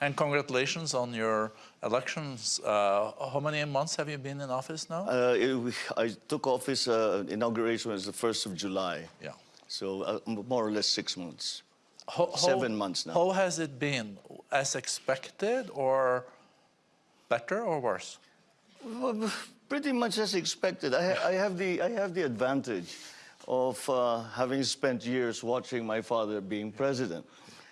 And congratulations on your elections. Uh, how many months have you been in office now? Uh, it, I took office, uh, inauguration was the 1st of July. Yeah. So uh, more or less six months. How, Seven how, months now. How has it been? As expected or better or worse? Well, pretty much as expected. I, ha I, have, the, I have the advantage of uh, having spent years watching my father being president.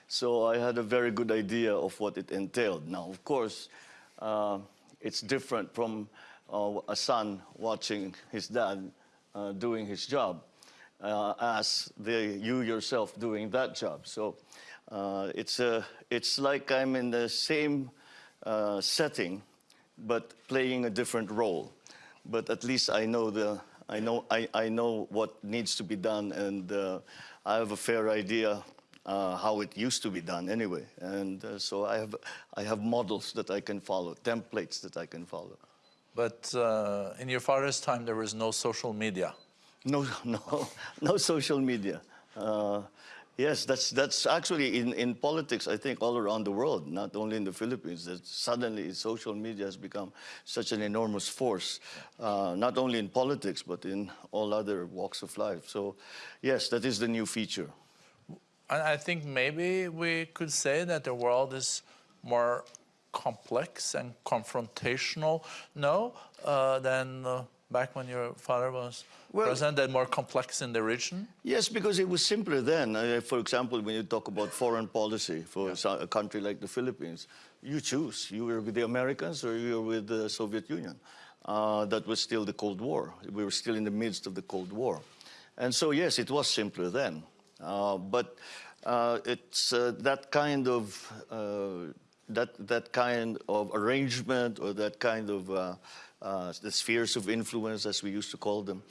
So I had a very good idea of what it entailed. Now, of course, uh, it's different from uh, a son watching his dad uh, doing his job uh, as the, you yourself doing that job. So uh, it's, a, it's like I'm in the same uh, setting, but playing a different role. But at least I know, the, I know, I, I know what needs to be done, and I have a fair idea uh, how it used to be done anyway. And uh, so I have, I have models that I can follow, templates that I can follow. But uh, in your father's time, there was no social media. No, no, no social media. Uh, yes, that's, that's actually in, in politics, I think, all around the world, not only in the Philippines, that suddenly social media has become such an enormous force, uh, not only in politics, but in all other walks of life. So yes, that is the new feature. And I think maybe we could say that the world is more complex and confrontational now uh, than uh, back when your father was well, president, and more complex in the region? Yes, because it was simpler then. Uh, for example, when you talk about foreign policy for yeah. a country like the Philippines, you choose. You were with the Americans or you were with the Soviet Union. Uh, that was still the Cold War. We were still in the midst of the Cold War. And so, yes, it was simpler then. Uh, but uh, it's uh, that kind of uh, that that kind of arrangement or that kind of uh, uh, the spheres of influence, as we used to call them,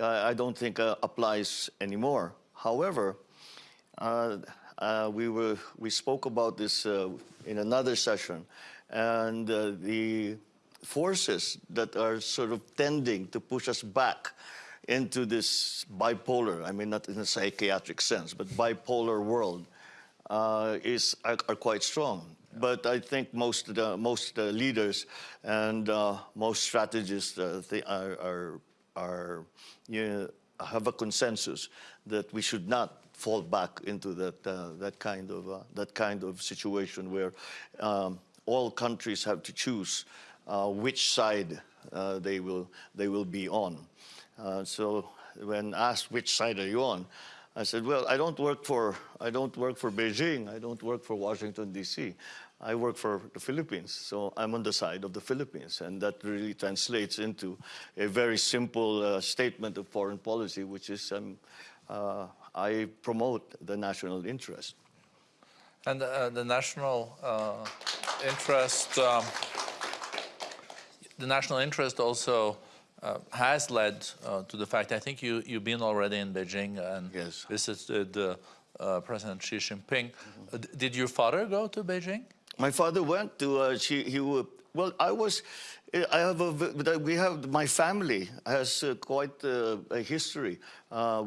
I don't think applies anymore. However, we were we spoke about this in another session, and the forces that are sort of tending to push us back into this bipolar, I mean, not in a psychiatric sense, but bipolar world uh, is, are, are, quite strong. But I think most of the, most the leaders and uh, most strategists uh, are, are, are you know, have a consensus that we should not fall back into that, uh, that, kind, of, uh, that kind of situation where um, all countries have to choose uh, which side they, will, they will be on. Uh, so when asked which side are you on, I said, well, I don't work for, I don't work for Beijing. I don't work for Washington, D.C. I work for the Philippines. So I'm on the side of the Philippines. And that really translates into a very simple uh, statement of foreign policy, which is um, uh, I promote the national interest. And uh, the national uh, interest, um, the national interest also uh, has led uh, to the fact, I think you, you've been already in Beijing and yes. visited uh, President Xi Jinping. Mm -hmm. did your father go to Beijing? My father went to, uh, Xi, he, well, I was, I have a, we have, my family has uh, quite a history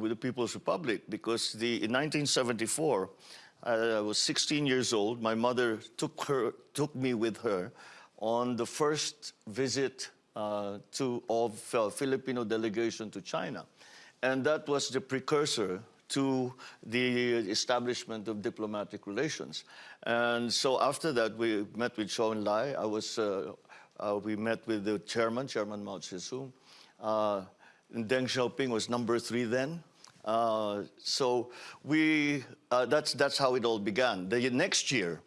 with the People's Republic because the, in 1974, I was 16 years old. My mother took her, took me with her on the first visit to, of uh, Filipino delegation to China. And that was the precursor to the establishment of diplomatic relations. And so after that, we met with Zhou Enlai. I was, uh, uh, we met with the chairman, Chairman Mao Tse-tung. Uh, Deng Xiaoping was number three then. Uh, so we, uh, that's, that's how it all began. The next year,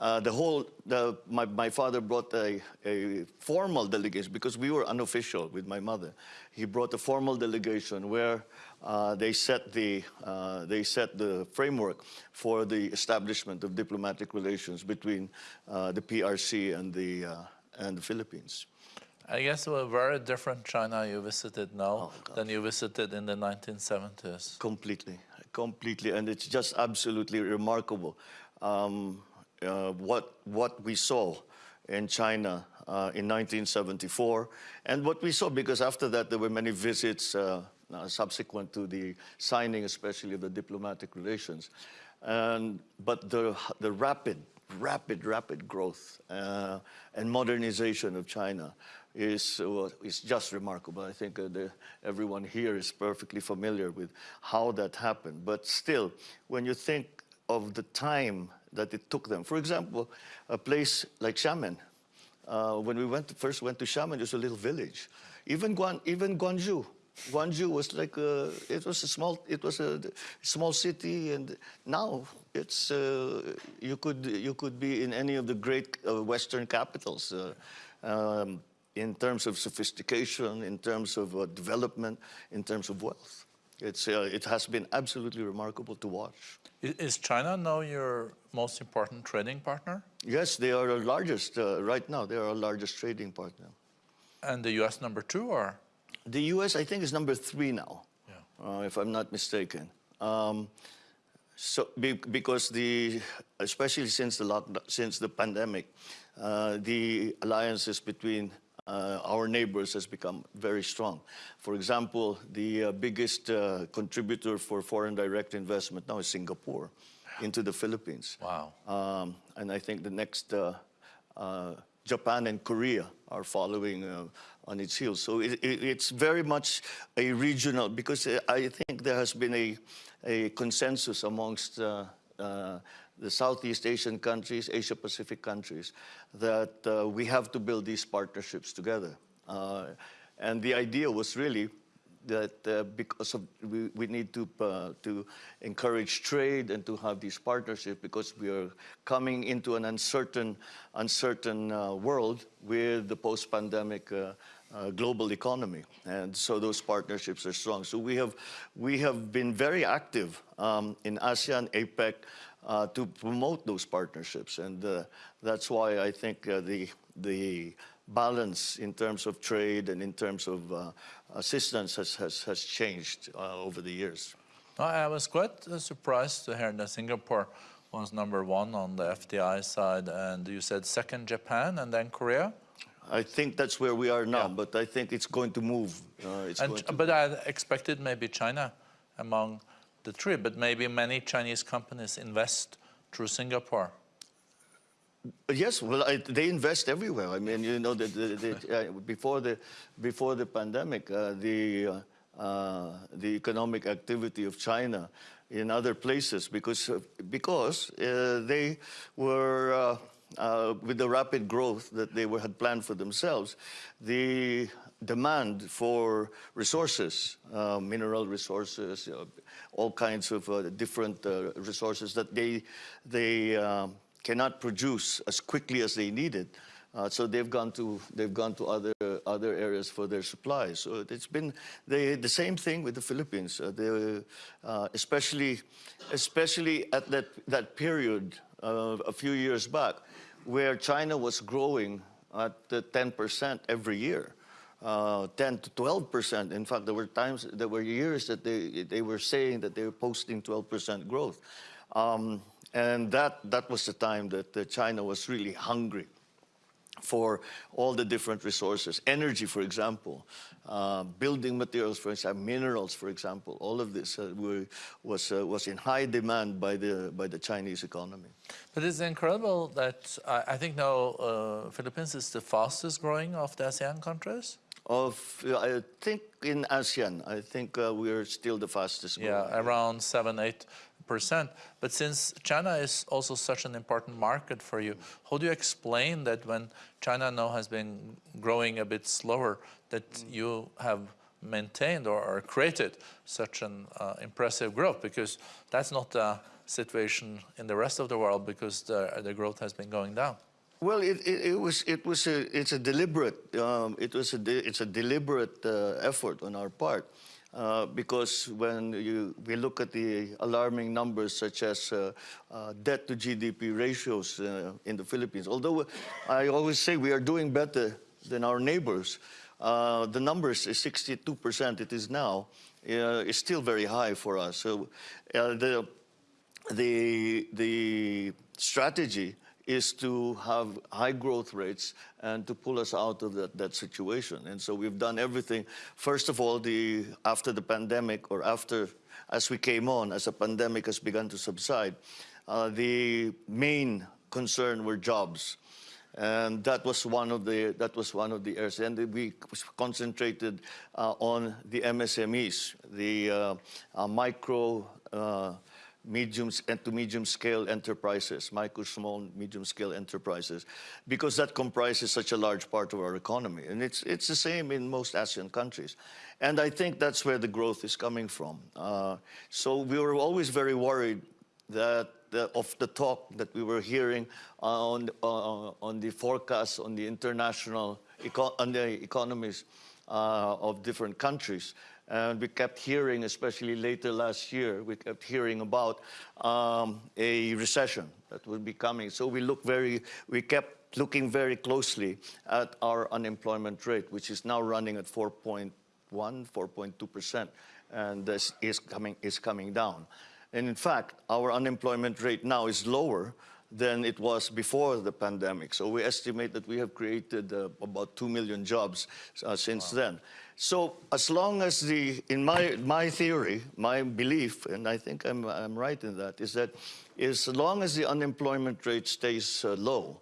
uh, the whole, the, my, my father brought a, a formal delegation because we were unofficial with my mother. He brought a formal delegation where uh, they set the uh, they set the framework for the establishment of diplomatic relations between uh, the PRC and the uh, and the Philippines. I guess a very different China you visited now oh, than you visited in the 1970s. Completely, completely, and it's just absolutely remarkable. Um, uh, what, what we saw in China uh, in 1974 and what we saw because after that there were many visits uh, uh, subsequent to the signing especially of the diplomatic relations. And, but the, the rapid rapid, rapid growth uh, and modernization of China is, uh, is just remarkable. I think the, everyone here is perfectly familiar with how that happened. But still, when you think of the time that it took them, for example, a place like Xiamen, uh, when we went to, first went to Xiamen, it was a little village. Even, Guan, even Guangzhou, Guangzhou was like a, it was a small it was a small city, and now it's uh, you could you could be in any of the great uh, Western capitals. Uh, um, in terms of sophistication, in terms of uh, development, in terms of wealth. It's, uh, it has been absolutely remarkable to watch. Is China now your most important trading partner? Yes, they are our largest, uh, right now, they are our largest trading partner. And the US number two, or? The US, I think, is number three now, Yeah. uh, if I'm not mistaken. Um, so, be, because the, especially since the since the pandemic, uh, the alliances between uh, our neighbors has become very strong. For example, the uh, biggest uh, contributor for foreign direct investment now is Singapore into the Philippines. Wow. Um, and I think the next, uh, uh, Japan and Korea are following uh, on its heels. So it, it, it's very much a regional, because I think there has been a, a consensus amongst uh, uh, the Southeast Asian countries, Asia Pacific countries, that uh, we have to build these partnerships together. Uh, and the idea was really that uh, because of we, we need to uh, to encourage trade and to have these partnerships because we are coming into an uncertain uncertain uh, world with the post-pandemic uh, uh, global economy and so those partnerships are strong so we have we have been very active um, in ASEAN APEC uh, to promote those partnerships and uh, that's why I think uh, the the balance in terms of trade and in terms of uh, assistance has, has, has changed uh, over the years. I was quite uh, surprised to hear that Singapore was number one on the FDI side, and you said second Japan and then Korea. I think that's where we are now, Yeah. but I think it's going to move. Uh, it's And, going to, but I expected maybe China among the three, but maybe many Chinese companies invest through Singapore. yes, well, I, they invest everywhere. I mean, you know, the, the, the, uh, before the before the pandemic, uh, the uh, the economic activity of China in other places because uh, because uh, they were. Uh, with the rapid growth that they were, had planned for themselves, the demand for resources, uh, mineral resources, uh, all kinds of uh, different uh, resources that they, they um, cannot produce as quickly as they needed. Uh, so they've gone to they've gone to other other areas for their supplies. So it's been the the same thing with the Philippines, especially especially at that that period a few years back, where China was growing at uh, 10% every year. Uh, 10 to 12 percent. In fact, there were times, there were years that they they were saying that they were posting 12 percent growth, um, and that that was the time that uh, China was really hungry for all the different resources, energy, for example, uh, building materials, for example, minerals, for example. All of this uh, were, was uh, was in high demand by the by the Chinese economy. But it's incredible that I, I think now uh, Philippines is the fastest growing of the ASEAN countries. Of I think in ASEAN, I think uh, we are still the fastest growing. Yeah, around seven, eight percent. But since China is also such an important market for you, how do you explain that when China now has been growing a bit slower, that you have maintained or, or created such an uh, impressive growth? Because that's not the situation in the rest of the world because the, the growth has been going down. Well, it, it, it was it was a it's a deliberate um, it was a de, it's a deliberate uh, effort on our part uh, because when you we look at the alarming numbers such as uh, uh, debt to GDP ratios uh, in the Philippines, although I always say we are doing better than our neighbors, uh, the numbers is 62 percent. It is now is still very high for us. So the the the strategy is to have high growth rates and to pull us out of that, that situation. And so we've done everything. First of all, the after the pandemic or after as we came on, as the pandemic has begun to subside, uh, the main concern were jobs. And that was one of the that was one of the areas, and we concentrated uh, on the MSMEs, the uh, uh, micro, uh, medium and to medium scale enterprises, micro, small, medium scale enterprises, because that comprises such a large part of our economy, and it's it's the same in most ASEAN countries, and I think that's where the growth is coming from. Uh, so we were always very worried that the, of the talk that we were hearing on, uh, on the forecasts on the international on the economies uh, of different countries. And we kept hearing, especially later last year, we kept hearing about um, a recession that would be coming. So we look very, we kept looking very closely at our unemployment rate, which is now running at 4.1, 4.2 percent, and this is coming is coming down. And in fact, our unemployment rate now is lower than it was before the pandemic. So we estimate that we have created uh, about 2 million jobs uh, since wow. then. So as long as the, in my, my theory, my belief, and I think I'm, I'm right in that, is that as long as the unemployment rate stays uh, low,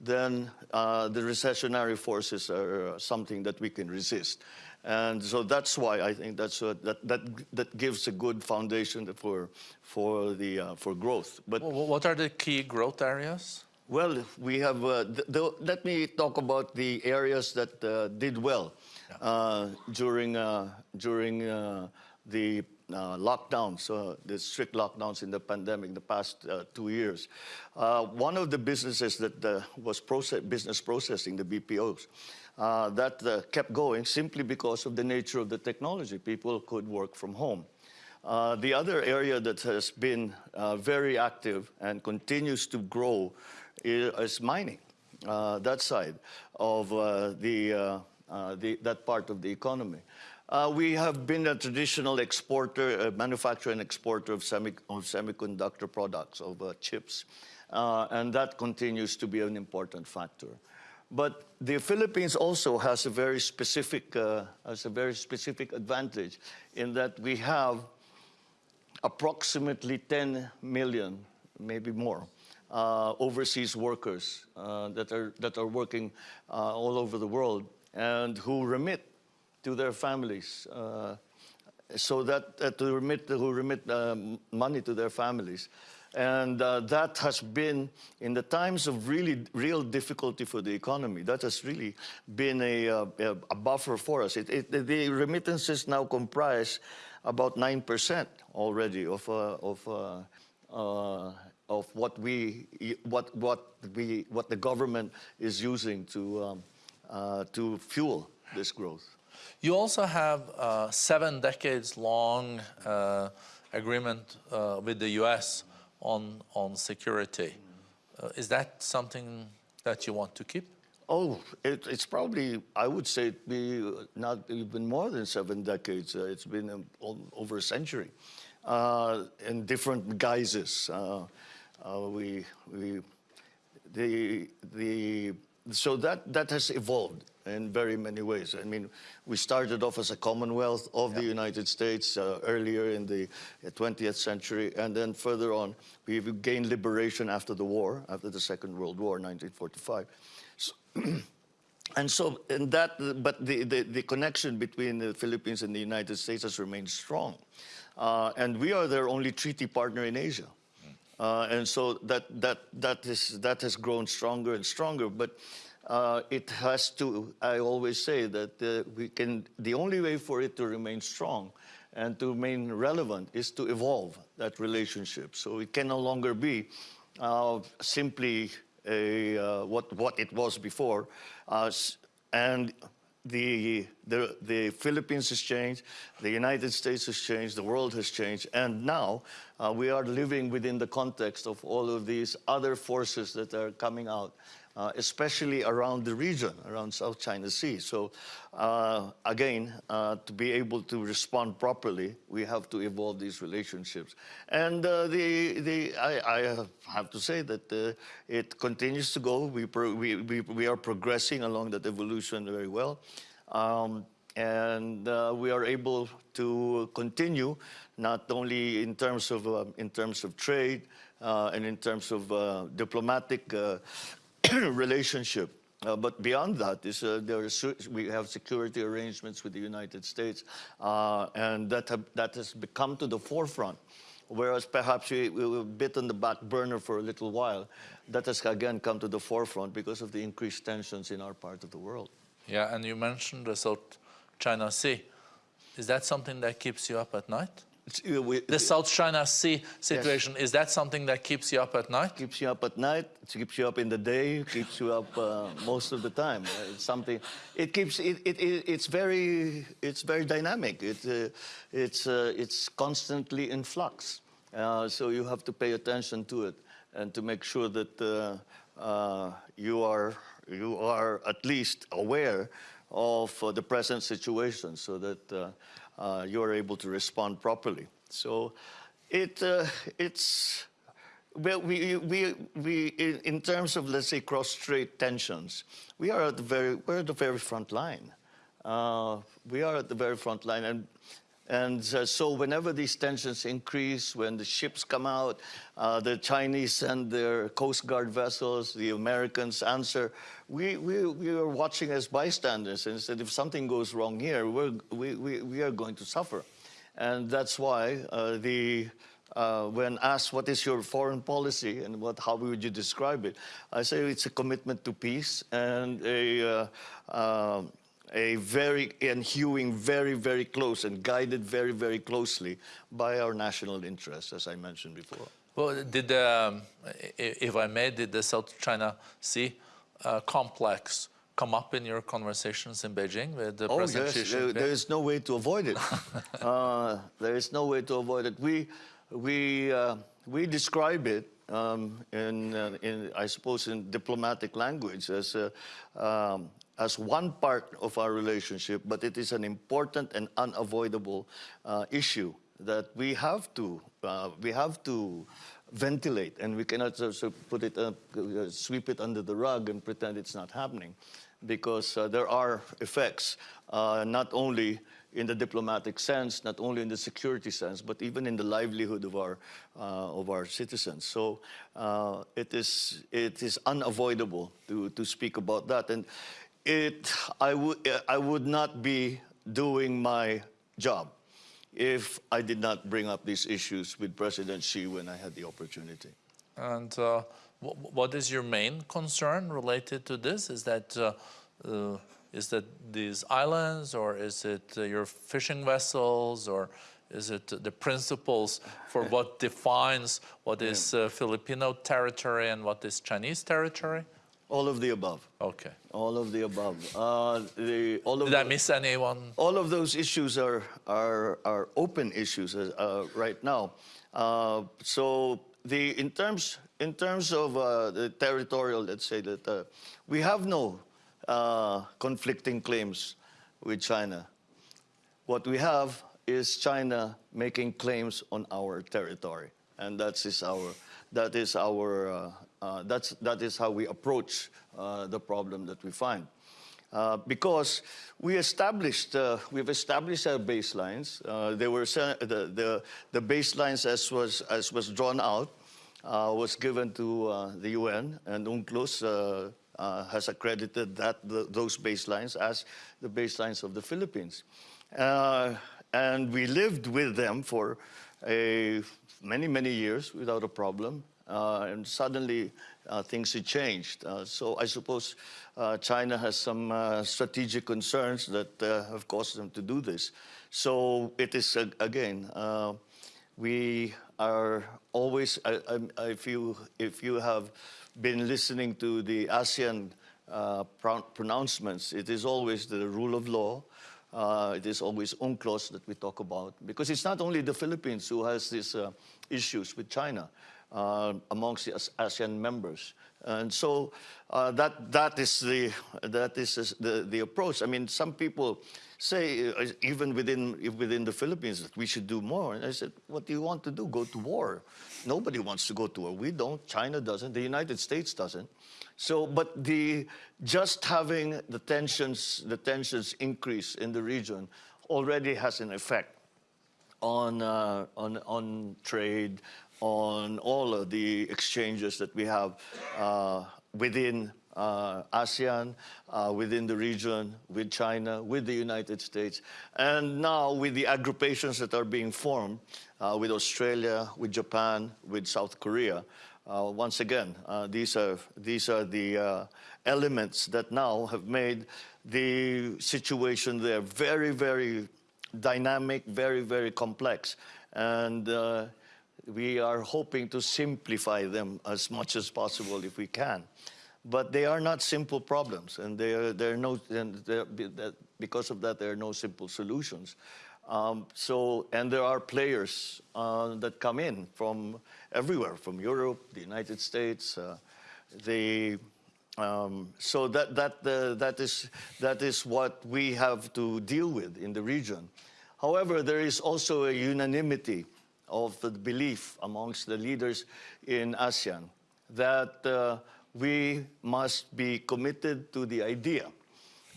then uh, the recessionary forces are uh, something that we can resist. And so that's why I think that's a, that, that, that gives a good foundation for, for, the, uh, for growth. But what are the key growth areas? Well, we have, uh, let me talk about the areas that uh, did well. Uh, during, uh, during uh, the lockdowns, the strict lockdowns in the pandemic, the past two years. one of the businesses that was business processing, the BPOs, uh, that uh, kept going simply because of the nature of the technology. People could work from home. Uh, the other area that has been uh, very active and continues to grow is, is mining, uh, that side of uh, the, the, that part of the economy. we have been a traditional exporter, manufacturer and exporter of, semi of semiconductor products, of chips, and that continues to be an important factor. But the Philippines also has a very specific, uh, has a very specific advantage in that we have approximately 10 million, maybe more, uh, overseas workers uh, that, are, that are working uh, all over the world and who remit to their families. Uh, so that to remit, who remit um, money to their families. And uh, that has been, in the times of really real difficulty for the economy, that has really been a, uh, a buffer for us. It, it, the remittances now comprise about 9% already of, uh, of, uh, uh, of what, we, what, what, we, what the government is using to, um, uh, to fuel this growth. You also have a seven decades long agreement with the U.S on, on security. Uh, is that something that you want to keep? Oh, it, it's probably, I would say it be not even more than seven decades. Uh, it's been um, over a century uh, in different guises. Uh, uh, we, we, the, the, so that, that has evolved in very many ways. I mean, we started off as a Commonwealth of the United States uh, earlier in the 20th uh, century, and then further on, we gained liberation after the war, after the Second World War, 1945. So, and so, in that, but the, the, the, connection between the Philippines and the United States has remained strong. Uh, and we are their only treaty partner in Asia. Uh, and so that, that, that, is, that has grown stronger and stronger. But uh, it has to, I always say that uh, we can, the only way for it to remain strong and to remain relevant is to evolve that relationship. So it can no longer be uh, simply a, uh, what, what it was before. And the, the, the, Philippines has changed, the United States has changed, the world has changed, and now uh, we are living within the context of all of these other forces that are coming out uh, especially around the region, around South China Sea. So uh, again, uh, to be able to respond properly, we have to evolve these relationships. And uh, the, the, I, I, have to say that uh, it continues to go. We, we, we, we, are progressing along that evolution very well. Um, and we are able to continue not only in terms of, in terms of trade, uh, and in terms of uh, diplomatic uh, relationship. Uh, but beyond that, is, uh, there we have security arrangements with the United States, uh, and that, have, that has become to the forefront. Whereas perhaps we, we were a bit on the back burner for a little while, that has again come to the forefront because of the increased tensions in our part of the world. Yeah, and you mentioned the South China Sea. Is that something that keeps you up at night? Uh, The South China Sea situation, is that something that keeps you up at night? keeps you up at night, it keeps you up in the day, it keeps you up uh, most of the time. Uh, It's something. It keeps. It, it, it, it's very. It's very dynamic. It, uh, it's. Uh, it's constantly in flux. Uh, so you have to pay attention to it and to make sure that uh, uh, you are you are at least aware of uh, the present situation, so that uh, you are able to respond properly. So it uh, it's. Well, we, we, we, in in terms of, let's say, cross-strait tensions, we are at the very, we're at the very front line. Uh, we are at the very front line. And, and uh, so whenever these tensions increase, when the ships come out, uh, the Chinese send their Coast Guard vessels, the Americans answer, we, we, we are watching as bystanders and said, if something goes wrong here, we're, we, we, we are going to suffer. And that's why uh, the, uh, when asked what is your foreign policy and what, how would you describe it, I say it's a commitment to peace and a, uh, uh, a very and hewing very very close and guided very very closely by our national interests, as I mentioned before. Well, did the, um, if I may, did the South China Sea uh, complex come up in your conversations in Beijing with the Oh President yes, there, there is no way to avoid it. uh, there is no way to avoid it. We we uh, we describe it um, in uh, in I suppose in diplomatic language as uh, um, as one part of our relationship, but it is an important and unavoidable uh, issue that we have to uh, we have to ventilate, and we cannot just put it uh, uh, sweep it under the rug and pretend it's not happening because uh, there are effects, uh, not only in the diplomatic sense, not only in the security sense, but even in the livelihood of our, uh, of our citizens. So uh, it, is, it is unavoidable to, to speak about that. And it, I, would I would not be doing my job if I did not bring up these issues with President Xi when I had the opportunity. And uh, wh- what is your main concern related to this? Is that uh, uh, is that these islands, or is it uh, your fishing vessels, or is it the principles for what defines what is uh, Filipino territory and what is Chinese territory? All of the above. Okay. All of the above. Uh, the, all of Did I miss anyone? all of those issues are are, are open issues uh, right now. Uh, so the in terms in terms of uh, the territorial, let's say that uh, we have no uh, conflicting claims with China. What we have is China making claims on our territory, and that is our that is our uh, that's that is how we approach uh, the problem that we find. Uh, because we established, uh, we've established our baselines. Uh, they were the, the, the baselines as was, as was drawn out uh, was given to the UN, and UNCLOS has accredited that the, those baselines as the baselines of the Philippines. And we lived with them for a, many, many years without a problem. Uh, and suddenly uh, things had changed. Uh, so I suppose China has some strategic concerns that have caused them to do this. So it is, again, we are always, I, I, if, you, if you have been listening to the ASEAN uh, pro- pronouncements, it is always the rule of law. Uh, it is always UNCLOS that we talk about because it's not only the Philippines who has these uh, issues with China uh, amongst the ASEAN members. And so uh, that, that is, the, that is the, the approach. I mean, some people say, uh, even within, within the Philippines, that we should do more. And I said, what do you want to do? Go to war. Nobody wants to go to war. We don't. China doesn't. The United States doesn't. So, but the, just having the tensions, the tensions increase in the region already has an effect on, uh, on, on trade, on all of the exchanges that we have uh, within uh, ASEAN, uh, within the region, with China, with the United States, and now with the agrupations that are being formed uh, with Australia, with Japan, with South Korea. Uh, once again, uh, these are these are the elements that now have made the situation there very, very dynamic, very, very complex, and we are hoping to simplify them as much as possible if we can. But they are not simple problems, and they are, there are no, because of that, there are no simple solutions. Um, so, and there are players uh, that come in from everywhere, from Europe, the United States, uh, the, um, so that, that, uh, that, is, that is what we have to deal with in the region. However, there is also a unanimity of the belief amongst the leaders in ASEAN that uh, we must be committed to the idea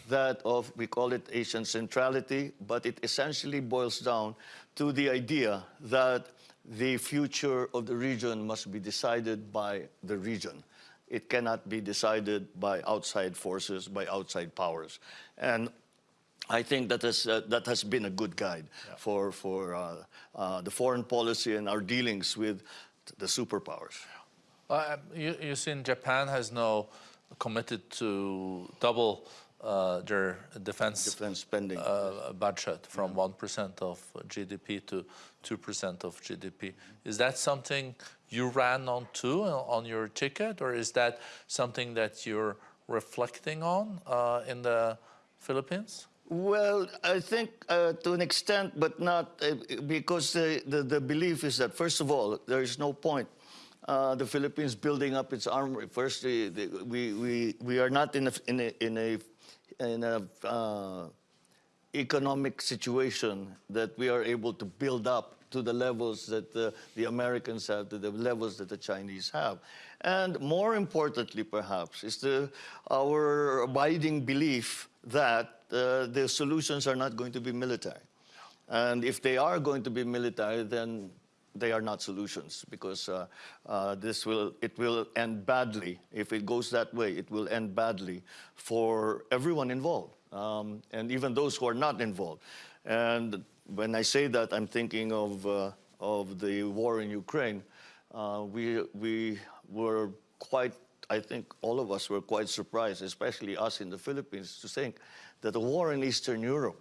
that of, we call it ASEAN centrality, but it essentially boils down to the idea that the future of the region must be decided by the region. It cannot be decided by outside forces, by outside powers. And I think that has, uh, that has been a good guide for, for uh, uh, the foreign policy and our dealings with the superpowers. Uh, you, you seen Japan has now committed to double uh, their defense, Defense spending. uh, budget from 1% of GDP to 2% of GDP. Is that something you ran on too uh, on your ticket, or is that something that you're reflecting on uh, in the Philippines? Well, I think uh, to an extent, but not uh, because the, the, the belief is that, first of all, there is no point uh, the Philippines building up its armory. First, the, the, we, we, we are not in a, in a, in a, in a uh, economic situation that we are able to build up to the levels that uh, the Americans have, to the levels that the Chinese have. And more importantly, perhaps, is the, our abiding belief that uh, the solutions are not going to be military. And if they are going to be military, then they are not solutions because uh, uh, this will it will end badly if it goes that way. It will end badly for everyone involved, um, and even those who are not involved. And when I say that, I'm thinking of uh, of the war in Ukraine. Uh, we we were quite. I think all of us were quite surprised, especially us in the Philippines, to think that a war in Eastern Europe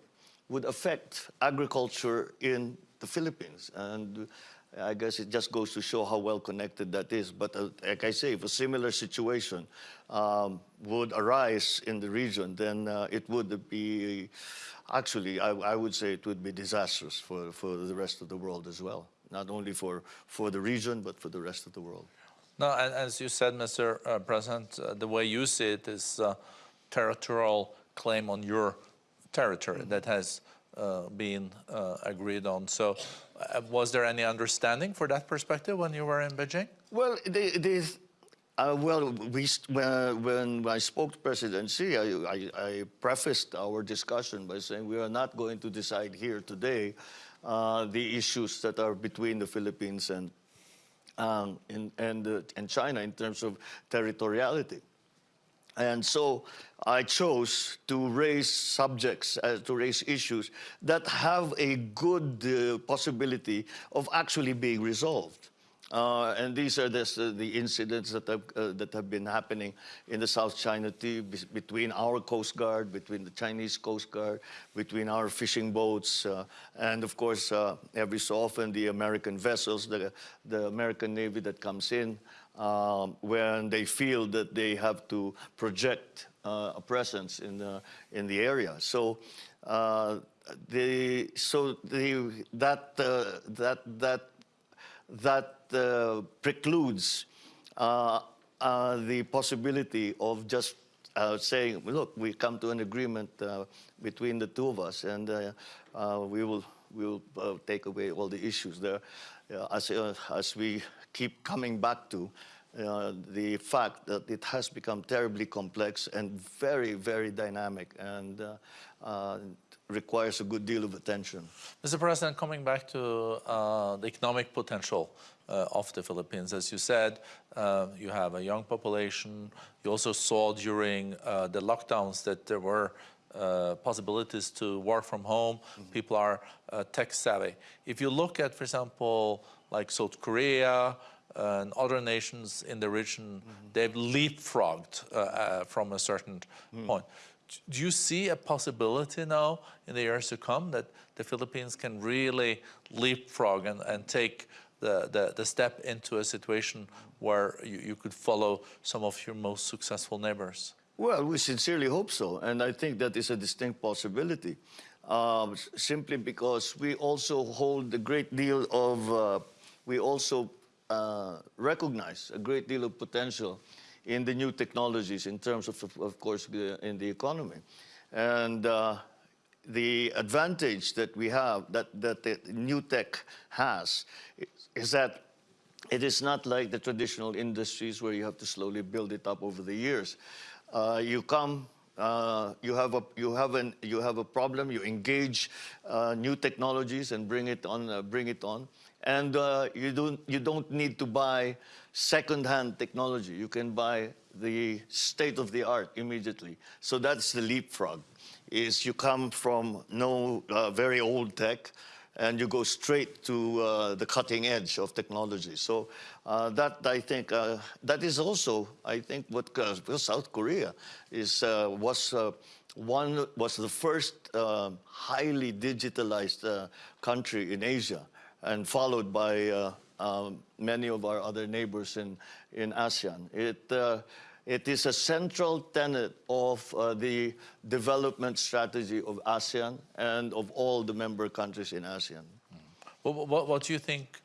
would affect agriculture in the Philippines. And I guess it just goes to show how well connected that is. But uh, like I say, if a similar situation um, would arise in the region, then uh, it would be, actually, I, I would say it would be disastrous for, for the rest of the world as well. Not only for, for the region, but for the rest of the world. No, as you said, Mr. uh, President, uh, the way you see it is uh, territorial claim on your territory that has uh, been uh, agreed on. So, was there any understanding for that perspective when you were in Beijing? Well, they, uh, well, we, when I spoke to President Xi, I, I, I prefaced our discussion by saying we are not going to decide here today uh, the issues that are between the Philippines and, um, in, and, uh, and China in terms of territoriality. And so I chose to raise subjects, uh, to raise issues that have a good uh, possibility of actually being resolved. Uh, and these are this, uh, the incidents that have, uh, that have been happening in the South China Sea between our Coast Guard, between the Chinese Coast Guard, between our fishing boats, uh, and of course, uh, every so often the American vessels, the, the American Navy that comes in um, when they feel that they have to project uh, a presence in the, in the area. So, the, so the, that, that, that, that uh, precludes uh, uh, the possibility of just uh, saying, look, we come to an agreement uh, between the two of us and uh, we will, we will take away all the issues there. As, as we keep coming back to the fact that it has become terribly complex and very, very dynamic and requires a good deal of attention. Mr. President, coming back to uh, the economic potential uh, of the Philippines. As you said, uh, you have a young population. You also saw during uh, the lockdowns that there were uh, possibilities to work from home. People are uh, tech savvy. If you look at, for example, like South Korea and other nations in the region, they've leapfrogged uh, uh, from a certain point. Do you see a possibility now in the years to come that the Philippines can really leapfrog and, and take the, the, the step into a situation where you, you could follow some of your most successful neighbors? Well, we sincerely hope so, and I think that is a distinct possibility. Um, simply because we also hold a great deal of, uh, we also uh, recognize a great deal of potential in the new technologies in terms of, of, course, in the economy. And uh, the advantage that we have, that, that the new tech has, is, is that it is not like the traditional industries where you have to slowly build it up over the years. Uh, you come, uh, you have a you have an you have a problem. You engage uh, new technologies and bring it on, uh, bring it on, and uh, you don't you don't need to buy second-hand technology. You can buy the state of the art immediately. So that's the leapfrog. Is you come from no uh, very old tech and you go straight to uh, the cutting edge of technology. So uh, that I think uh, that is also I think what uh, South Korea is uh, was one was the first highly digitalized country in Asia, and followed by uh, um, many of our other neighbors in in ASEAN. It uh, it is a central tenet of uh, the development strategy of ASEAN and of all the member countries in ASEAN. What, what, what do you think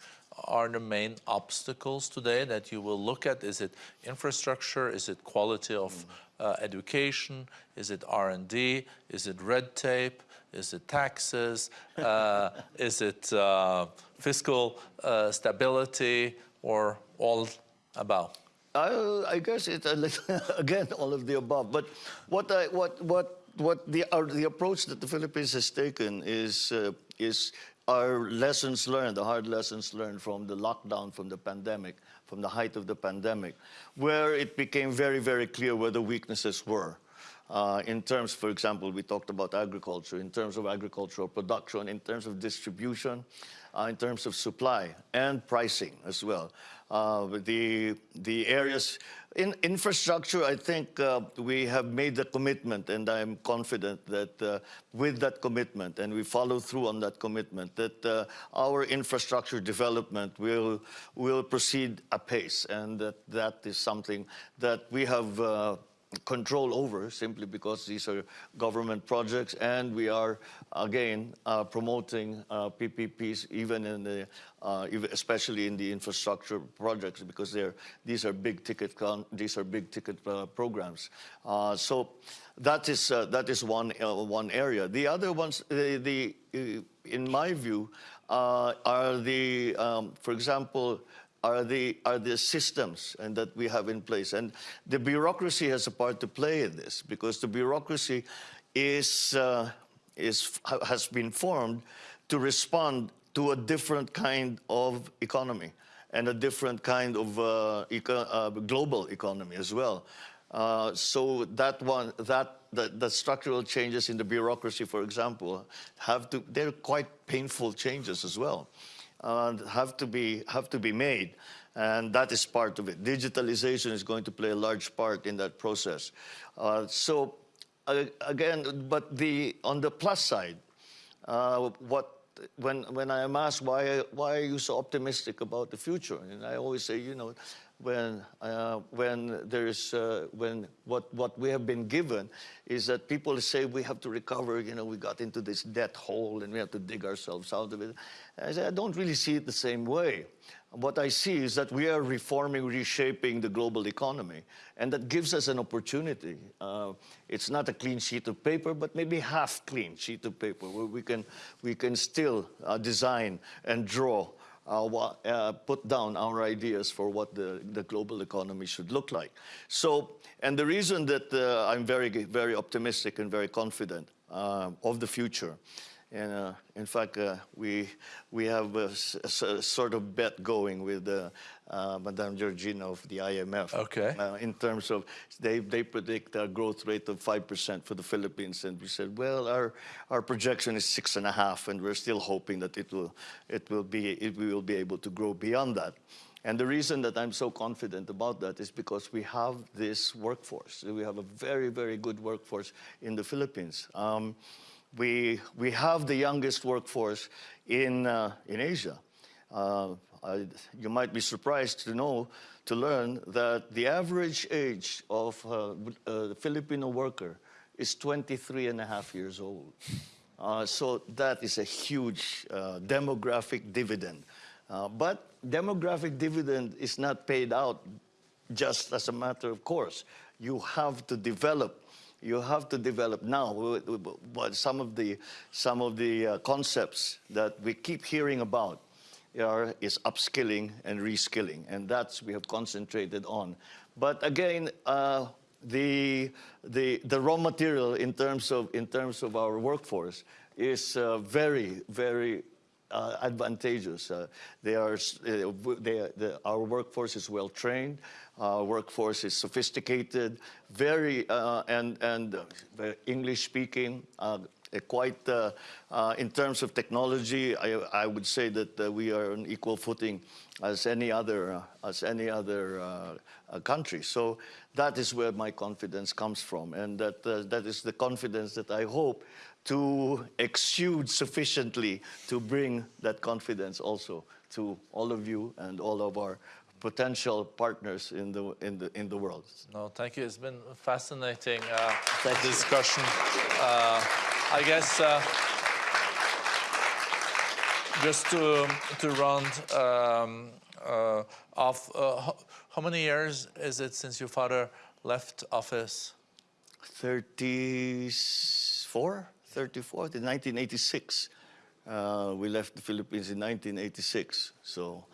are the main obstacles today that you will look at? Is it infrastructure? Is it quality of uh, education? Is it R&D? Is it red tape? Is it taxes? Uh, is it uh, fiscal uh, stability or all about? I, I guess it's again all of the above. But what I, what what what the our, the approach that the Philippines has taken is uh, is our lessons learned, the hard lessons learned from the lockdown, from the pandemic, from the height of the pandemic, where it became very very clear where the weaknesses were. Uh, in terms, for example, we talked about agriculture, in terms of agricultural production, in terms of distribution, uh, in terms of supply and pricing as well. Uh, the, the areas in infrastructure, I think uh, we have made the commitment, and I'm confident that uh, with that commitment, and we follow through on that commitment, that uh, our infrastructure development will, will proceed apace, and that that is something that we have control over simply because these are government projects and we are again uh, promoting uh, PPPs even in the uh, especially in the infrastructure projects because they're these are big ticket these are big ticket uh, programs. Uh, so that is uh, that is one one area. The other ones the, the in my view are the um, for example are the are the systems and that we have in place. And the bureaucracy has a part to play in this because the bureaucracy is uh, is has been formed to respond to a different kind of economy and a different kind of uh, eco- uh, global economy as well. Uh, so that one that the, the structural changes in the bureaucracy for example have to they're quite painful changes as well uh, have to be have to be made, and that is part of it. Digitalization is going to play a large part in that process. Uh, so uh, again, but the on the plus side, uh, what when when I am asked why why are you so optimistic about the future, and I always say, you know, when uh, when there is uh, when what what we have been given is that people say we have to recover. You know, we got into this debt hole and we have to dig ourselves out of it. I say I don't really see it the same way. What I see is that we are reforming, reshaping the global economy, and that gives us an opportunity. Uh, it's not a clean sheet of paper, but maybe half clean sheet of paper where we can we can still uh, design and draw uh, uh, put down our ideas for what the, the global economy should look like. So, and the reason that uh, I'm very, very optimistic and very confident uh, of the future And uh, in fact, uh, we, we have a sort of bet going with uh, uh, Madame Georgieva of the IMF. Okay. Uh, in terms of, they, they predict a growth rate of 5% for the Philippines. And we said, well, our, our projection is six and a half, and we're still hoping that it will, it will be, it, we will be able to grow beyond that. And the reason that I'm so confident about that is because we have this workforce. We have a very, very good workforce in the Philippines. Um, we, we have the youngest workforce in, uh, in Asia. Uh, I, you might be surprised to know, to learn that the average age of uh, a Filipino worker is 23 and a half years old. Uh, so that is a huge uh, demographic dividend. Uh, but demographic dividend is not paid out just as a matter of course. You have to develop. You have to develop now. some of the some of the uh, concepts that we keep hearing about are, is upskilling and reskilling, and that's we have concentrated on. But again, uh, the the the raw material in terms of in terms of our workforce is uh, very very uh, advantageous. Uh, they are, uh, they, the, our workforce is well trained. Our workforce is sophisticated, very uh, and and uh, English speaking. Quite uh, uh, in terms of technology, I, I would say that uh, we are on equal footing as any other as any other country. So that is where my confidence comes from, and that that is the confidence that I hope to exude sufficiently to bring that confidence also to all of you and all of our potential partners in the in the in the world. No, thank you. It's been a fascinating uh, discussion. Uh, I guess uh, just to to round um, uh, off, uh, how, how many years is it since your father left office? 34, 34, in 1986. Uh, we left the Philippines in 1986. So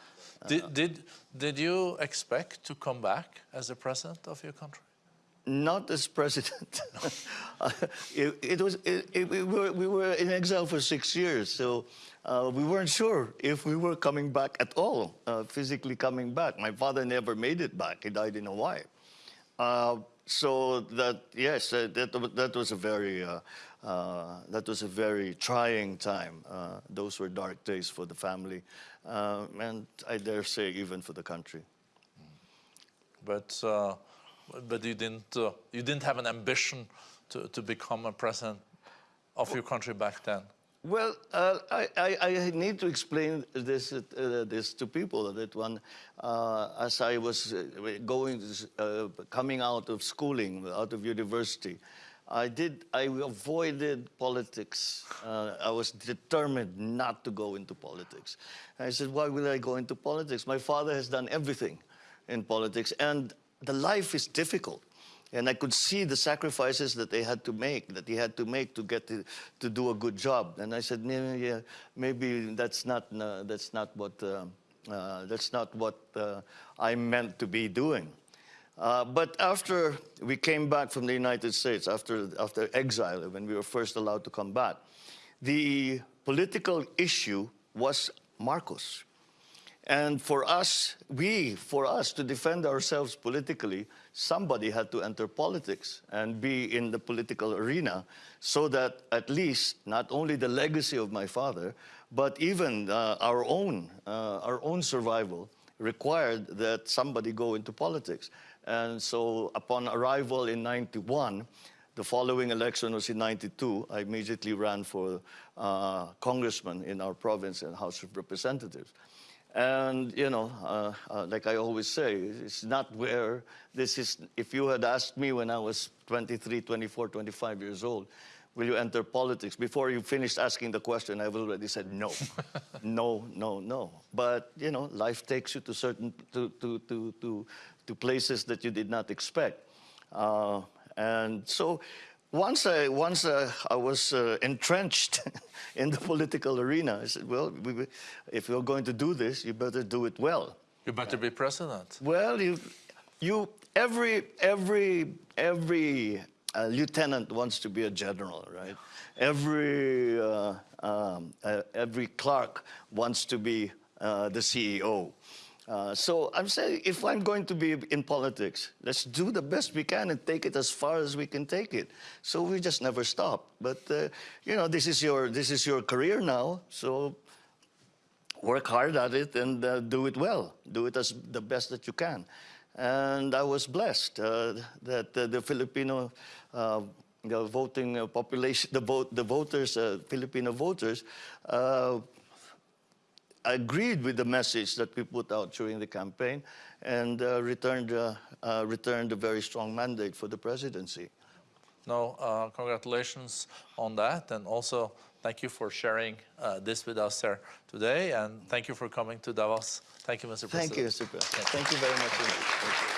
Did, did did you expect to come back as a president of your country? not as president. It, it was it, it, we, were, we were in exile for six years, so uh, we weren't sure if we were coming back at all, uh, physically coming back. My father never made it back; he died in Hawaii. Uh, so that yes, uh, that that was a very uh, uh, that was a very trying time. Uh, those were dark days for the family, uh, and I dare say even for the country. But but you didn't you didn't have an ambition to, to become a president of your country back then. Well, uh, I, I, I need to explain this, uh, this to people that one, uh, as I was uh, going, uh, coming out of schooling, out of university, I did, I avoided politics. Uh, I was determined not to go into politics. I said, why will I go into politics? My father has done everything in politics, and the life is difficult. And I could see the sacrifices that they had to make, that he had to make to get to, to do a good job. And I said, maybe, yeah, maybe that's not, uh, that's not what, uh, uh, that's not what uh, I meant to be doing. Uh, but after we came back from the United States, after, after exile, when we were first allowed to come back, the political issue was Marcos. And for us, we, for us to defend ourselves politically, somebody had to enter politics and be in the political arena so that at least not only the legacy of my father, but even uh, our own, uh, our own survival required that somebody go into politics. And so upon arrival in 91, the following election was in 92. I immediately ran for uh, congressman in our province and House of Representatives. And, you know, uh, uh, like I always say, it's not where this is. If you had asked me when I was 23, 24, 25 years old, will you enter politics? Before you finished asking the question, I've already said no. no, no, no. But, you know, life takes you to certain, to, to, to, to, to places that you did not expect. Uh, and so once I, once uh, I was uh, entrenched in the political arena, I said, well, we, if you're going to do this, you better do it well. You better be president. Well, you, you, every, every, every a lieutenant wants to be a general, right? Every, uh, um, uh, every clerk wants to be uh, the CEO. Uh, so I'm saying if I'm going to be in politics, let's do the best we can and take it as far as we can take it. So we just never stop. But uh, you know, this is your this is your career now. So work hard at it and uh, do it well. Do it as the best that you can. And I was blessed uh, that uh, the Filipino the voting population, the, vote, the voters, Filipino voters, agreed with the message that we put out during the campaign and uh, returned, uh, uh, returned a very strong mandate for the presidency. No, uh, congratulations on that, and also thank you for sharing uh, this with us here today, and thank you for coming to Davos. Thank you, Mr. President. Thank you. Mr. President. Thank you very much. indeed. Thank you.